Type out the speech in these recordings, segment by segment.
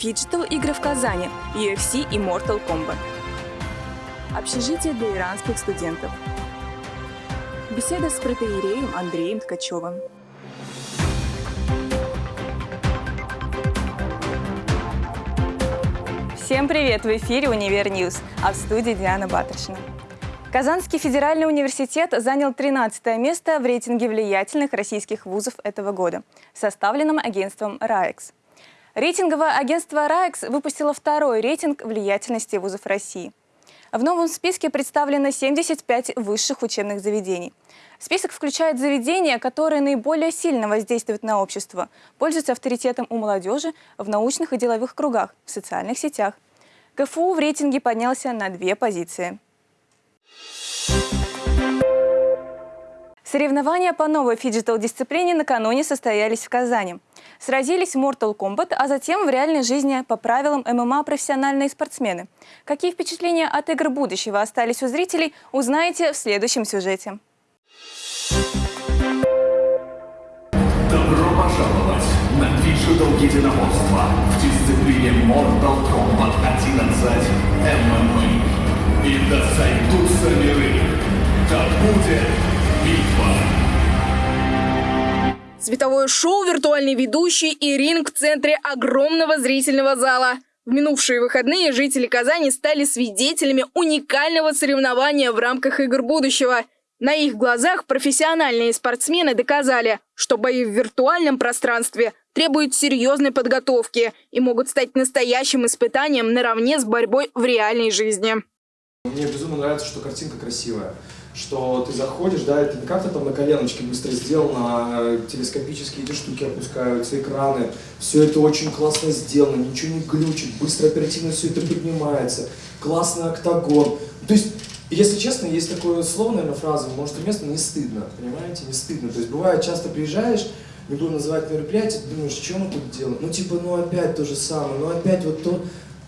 Фиджитал игры в Казани, UFC и Mortal Kombat. Общежитие для иранских студентов. Беседа с протоиереем Андреем Ткачевым. Всем привет! В эфире «Универ Ньюс», а в студии Диана Батаршина. Казанский федеральный университет занял 13 место в рейтинге влиятельных российских вузов этого года, составленном агентством «РАЭКС». Рейтинговое агентство «РАЭКС» выпустило второй рейтинг влиятельности вузов России. В новом списке представлено 75 высших учебных заведений. Список включает заведения, которые наиболее сильно воздействуют на общество, пользуются авторитетом у молодежи в научных и деловых кругах, в социальных сетях. КФУ в рейтинге поднялся на две позиции. Соревнования по новой фиджитал-дисциплине накануне состоялись в Казани. Сразились Mortal Kombat, а затем в реальной жизни по правилам ММА профессиональные спортсмены. Какие впечатления от игр будущего остались у зрителей, узнаете в следующем сюжете. Добро пожаловать на Digital единоборство в дисциплине Mortal Kombat 11 MMA. И да сойдутся миры, да будет. Световое шоу, виртуальный ведущий и ринг в центре огромного зрительного зала. В минувшие выходные жители Казани стали свидетелями уникального соревнования в рамках игр будущего. На их глазах профессиональные спортсмены доказали, что бои в виртуальном пространстве требуют серьезной подготовки и могут стать настоящим испытанием наравне с борьбой в реальной жизни. Мне безумно нравится, что картинка красивая, что ты заходишь, да, это не как-то там на коленочке быстро сделано, телескопические эти штуки опускаются, экраны, все это очень классно сделано, ничего не глючит, быстро, оперативно все это поднимается, классный октагон. То есть, если честно, есть такое слово, наверное, фраза, может, место не стыдно, понимаете, не стыдно. То есть, бывает, часто приезжаешь, не буду называть мероприятие, думаешь, что мы тут делаем? Ну, типа, ну опять то же самое, ну опять вот то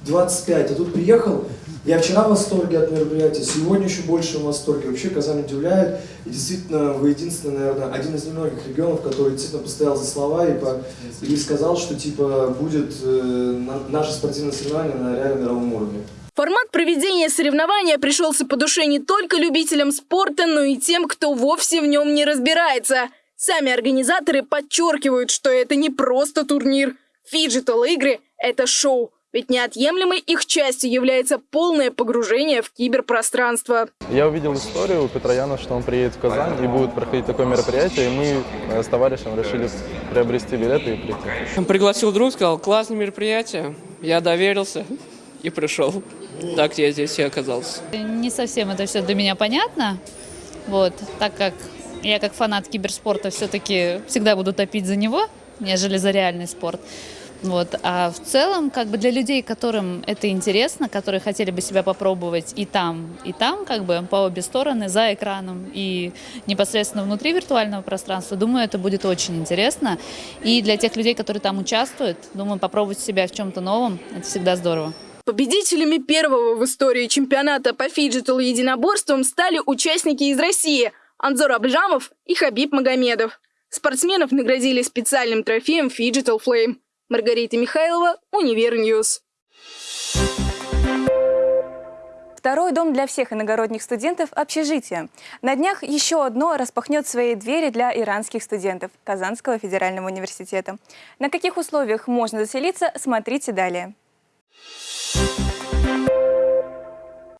25, а тут приехал, я вчера в восторге от мероприятия, сегодня еще больше в восторге. Вообще Казань удивляет. И действительно, вы единственный, наверное, один из немногих регионов, который действительно постоял за слова и, по, и сказал, что типа будет э, на, наше спортивное соревнование на реально мировом уровне. Формат проведения соревнования пришелся по душе не только любителям спорта, но и тем, кто вовсе в нем не разбирается. Сами организаторы подчеркивают, что это не просто турнир. Фиджитал-игры – это шоу. Ведь неотъемлемой их частью является полное погружение в киберпространство. Я увидел историю у Петрояна, что он приедет в Казань и будет проходить такое мероприятие, и мы э, с товарищем решили приобрести билеты и прийти. Пригласил друг, сказал, классное мероприятие, я доверился и пришел. Так я здесь и оказался. Не совсем это все для меня понятно, вот, так как я как фанат киберспорта все-таки всегда буду топить за него, нежели за реальный спорт. Вот. А в целом, как бы для людей, которым это интересно, которые хотели бы себя попробовать и там, и там, как бы по обе стороны, за экраном и непосредственно внутри виртуального пространства, думаю, это будет очень интересно. И для тех людей, которые там участвуют, думаю, попробовать себя в чем-то новом, это всегда здорово. Победителями первого в истории чемпионата по фиджитал единоборствам стали участники из России Анзор Абджамов и Хабиб Магомедов. Спортсменов наградили специальным трофеем Phygital Flame. Маргарита Михайлова, Универньюз. Второй дом для всех иногородних студентов – общежитие. На днях еще одно распахнет свои двери для иранских студентов Казанского федерального университета. На каких условиях можно заселиться, смотрите далее.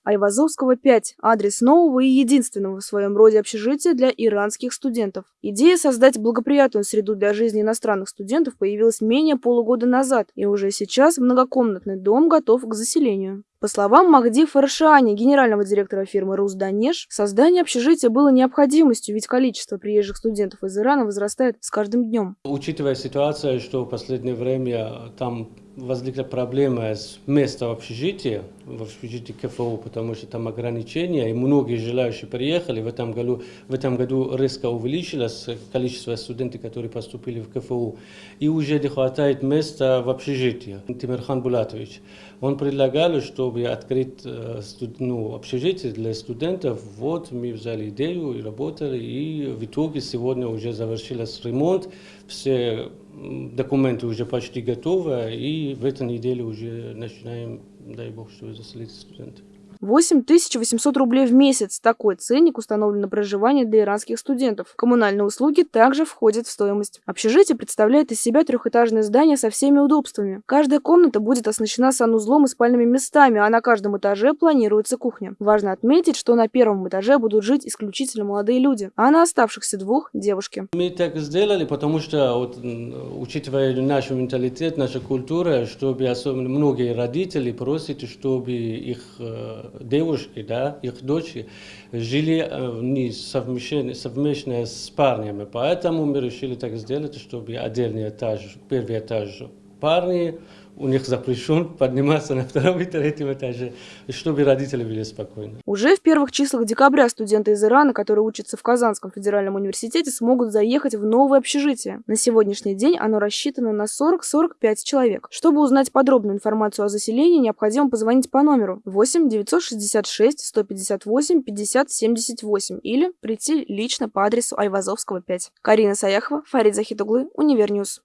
Айвазовского 5 – адрес нового и единственного в своем роде общежития для иранских студентов. Идея создать благоприятную среду для жизни иностранных студентов появилась менее полугода назад, и уже сейчас многокомнатный дом готов к заселению. По словам Махди Фаршани, генерального директора фирмы «Русданеж», создание общежития было необходимостью, ведь количество приезжих студентов из Ирана возрастает с каждым днем. Учитывая ситуацию, что в последнее время там возникла проблема с местом в общежитии, в общежитии КФУ, потому что там ограничения, и многие желающие приехали. В этом году, в этом году резко увеличилось количество студентов, которые поступили в КФУ. И уже не хватает места в общежитии. Тимирхан Булатович, он предлагал, что чтобы открыть э, ну, общежитие для студентов. Вот мы взяли идею и работали, и в итоге сегодня уже завершился ремонт, все документы уже почти готовы, и в этой неделе уже начинаем, дай бог, чтобы заселить студентов. 8800 рублей в месяц. Такой ценник установлен на проживание для иранских студентов. Коммунальные услуги также входят в стоимость. Общежитие представляет из себя трехэтажное здание со всеми удобствами. Каждая комната будет оснащена санузлом и спальными местами, а на каждом этаже планируется кухня. Важно отметить, что на первом этаже будут жить исключительно молодые люди, а на оставшихся двух – девушки. Мы так сделали, потому что, вот, учитывая наш менталитет, наша культура, чтобы особенно многие родители просят, чтобы их э, девушки, да, их дочери жили э, не совмещенно, совместно с парнями. Поэтому мы решили так сделать, чтобы отдельный этаж, первый этаж парни, у них запрещен подниматься на втором и третьем этаже, чтобы родители были спокойны. Уже в первых числах декабря студенты из Ирана, которые учатся в Казанском федеральном университете, смогут заехать в новое общежитие. На сегодняшний день оно рассчитано на 40-45 человек. Чтобы узнать подробную информацию о заселении, необходимо позвонить по номеру 8 966 158 50 78 или прийти лично по адресу Айвазовского, 5. Карина Саяхова, Фарид Захитуглы, Универньюз.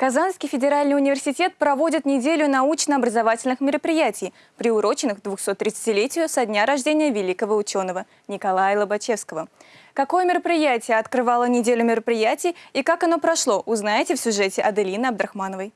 Казанский федеральный университет проводит неделю научно-образовательных мероприятий, приуроченных к 230-летию со дня рождения великого ученого Николая Лобачевского. Какое мероприятие открывало неделю мероприятий и как оно прошло, узнаете в сюжете Аделины Абдрахмановой.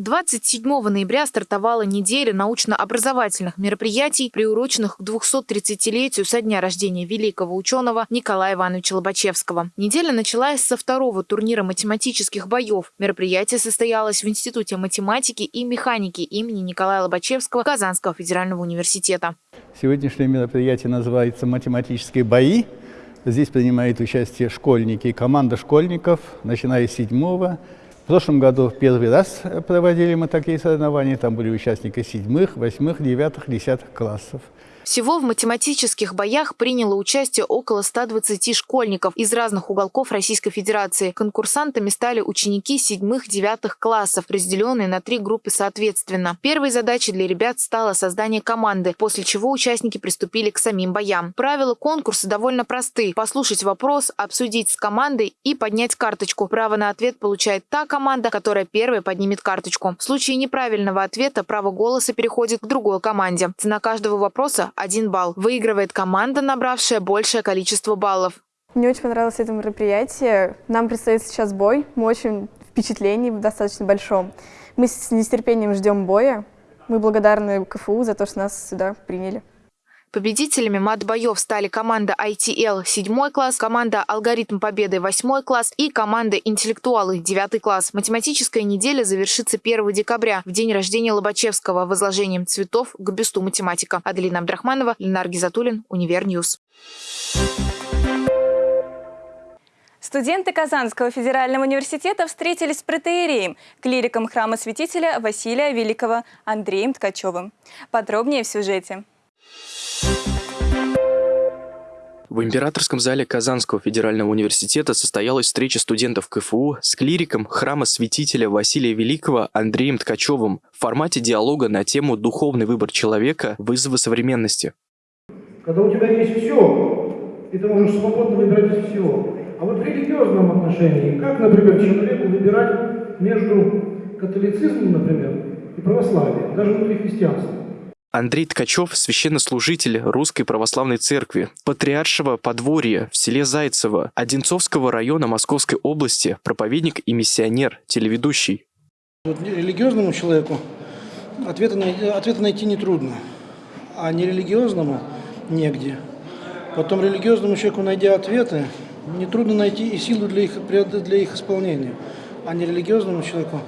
27 ноября стартовала неделя научно-образовательных мероприятий, приуроченных к 230-летию со дня рождения великого ученого Николая Ивановича Лобачевского. Неделя началась со второго турнира математических боев. Мероприятие состоялось в Институте математики и механики имени Николая Лобачевского Казанского федерального университета. Сегодняшнее мероприятие называется «Математические бои». Здесь принимают участие школьники и команда школьников, начиная с 7 прошлом году первый раз проводили мы такие соревнования. Там были участники седьмых, восьмых, девятых, десятых классов. Всего в математических боях приняло участие около 120 школьников из разных уголков Российской Федерации. Конкурсантами стали ученики седьмых-девятых классов, разделенные на три группы соответственно. Первой задачей для ребят стало создание команды, после чего участники приступили к самим боям. Правила конкурса довольно просты. Послушать вопрос, обсудить с командой и поднять карточку. Право на ответ получает та команда, которая первая поднимет карточку. В случае неправильного ответа право голоса переходит к другой команде. Цена каждого вопроса – один балл. Выигрывает команда, набравшая большее количество баллов. Мне очень понравилось это мероприятие. Нам предстоит сейчас бой. Мы очень впечатлении в достаточно большом. Мы с нетерпением ждем боя. Мы благодарны КФУ за то, что нас сюда приняли. Победителями мат-боев стали команда ITL 7 класс, команда Алгоритм Победы 8 класс и команда Интеллектуалы 9 класс. Математическая неделя завершится 1 декабря, в день рождения Лобачевского, возложением цветов к бюсту математика. Аделина Абдрахманова, Ленар Гизатуллин, Универньюз. Студенты Казанского федерального университета встретились с протеереем, клириком храма святителя Василия Великого Андреем Ткачевым. Подробнее в сюжете. В императорском зале Казанского федерального университета состоялась встреча студентов КФУ с клириком храма святителя Василия Великого Андреем Ткачевым в формате диалога на тему «Духовный выбор человека. Вызовы современности». Когда у тебя есть все, и ты можешь свободно выбирать из всего. А вот в религиозном отношении, как, например, человеку выбирать между католицизмом, например, и православием, даже внутри христианства? Андрей Ткачев – священнослужитель Русской Православной Церкви, патриаршего подворья в селе Зайцево, Одинцовского района Московской области, проповедник и миссионер, телеведущий. Вот религиозному человеку ответа, ответа найти нетрудно, а нерелигиозному негде. Потом религиозному человеку, найдя ответы, нетрудно найти и силу для их, для их исполнения. А нерелигиозному человеку,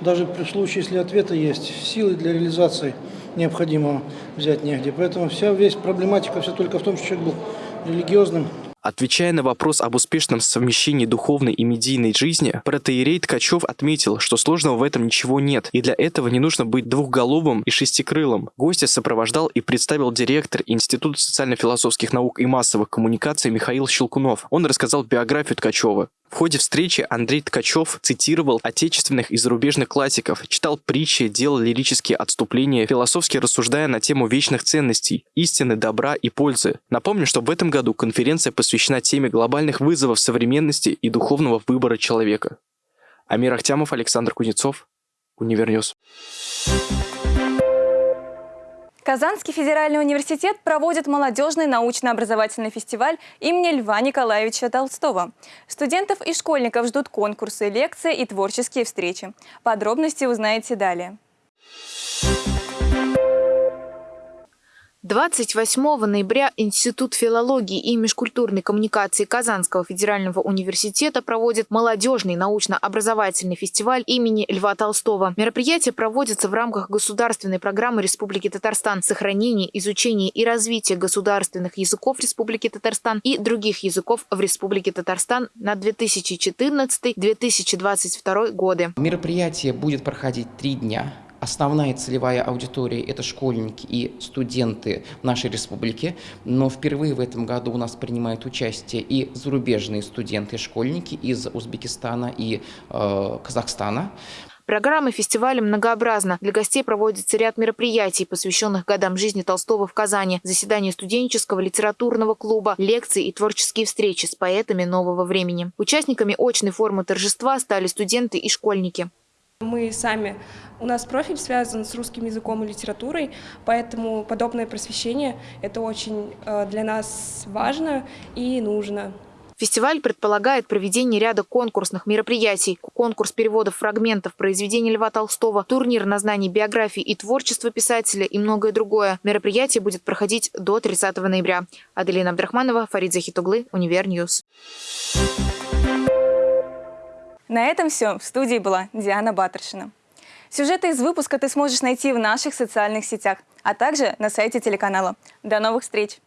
даже при случае, если ответы есть, силы для реализации необходимого взять негде. Поэтому вся весь проблематика все только в том, что человек был религиозным. Отвечая на вопрос об успешном совмещении духовной и медийной жизни, протеерей Ткачев отметил, что сложного в этом ничего нет, и для этого не нужно быть двухголовым и шестикрылым. Гостя сопровождал и представил директор Института социально-философских наук и массовых коммуникаций Михаил Щелкунов. Он рассказал биографию Ткачева. В ходе встречи Андрей Ткачев цитировал отечественных и зарубежных классиков, читал притчи, делал лирические отступления, философски рассуждая на тему вечных ценностей, истины, добра и пользы. Напомню, что в этом году конференция посвящена теме глобальных вызовов современности и духовного выбора человека. Амир Ахтямов, Александр Кузнецов, Универньюз. Казанский федеральный университет проводит молодежный научно-образовательный фестиваль имени Льва Николаевича Толстого. Студентов и школьников ждут конкурсы, лекции и творческие встречи. Подробности узнаете далее. 28 ноября Институт филологии и межкультурной коммуникации Казанского федерального университета проводит молодежный научно-образовательный фестиваль имени Льва Толстого. Мероприятие проводится в рамках государственной программы Республики Татарстан «Сохранение, изучение и развитие государственных языков Республики Татарстан и других языков в Республике Татарстан на 2014-2022 годы». Мероприятие будет проходить три дня. Основная целевая аудитория – это школьники и студенты нашей республики, но впервые в этом году у нас принимают участие и зарубежные студенты и школьники из Узбекистана и э, Казахстана. Программа фестиваля многообразна. Для гостей проводится ряд мероприятий, посвященных годам жизни Толстого в Казани, заседания студенческого литературного клуба, лекции и творческие встречи с поэтами нового времени. Участниками очной формы торжества стали студенты и школьники. Мы сами, у нас профиль связан с русским языком и литературой, поэтому подобное просвещение – это очень э, для нас важно и нужно. Фестиваль предполагает проведение ряда конкурсных мероприятий. Конкурс переводов фрагментов произведений Льва Толстого, турнир на знание биографии и творчества писателя и многое другое. Мероприятие будет проходить до 30 ноября. Аделина Абдрахманова, Фарид Захитуглы, Univer News. На этом все. В студии была Диана Батаршина. Сюжеты из выпуска ты сможешь найти в наших социальных сетях, а также на сайте телеканала. До новых встреч!